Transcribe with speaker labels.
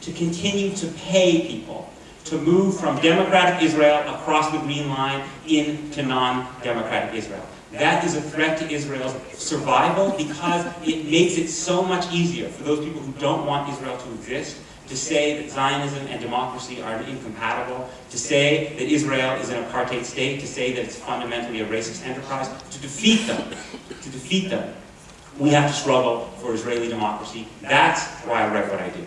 Speaker 1: to continue to pay people to move from democratic Israel across the Green Line into non-democratic Israel. That is a threat to Israel's survival because it makes it so much easier for those people who don't want Israel to exist to say that Zionism and democracy are incompatible, to say that Israel is an apartheid state, to say that it's fundamentally a racist enterprise, to defeat them, to defeat them, we have to struggle for Israeli democracy. That's why I write what I do.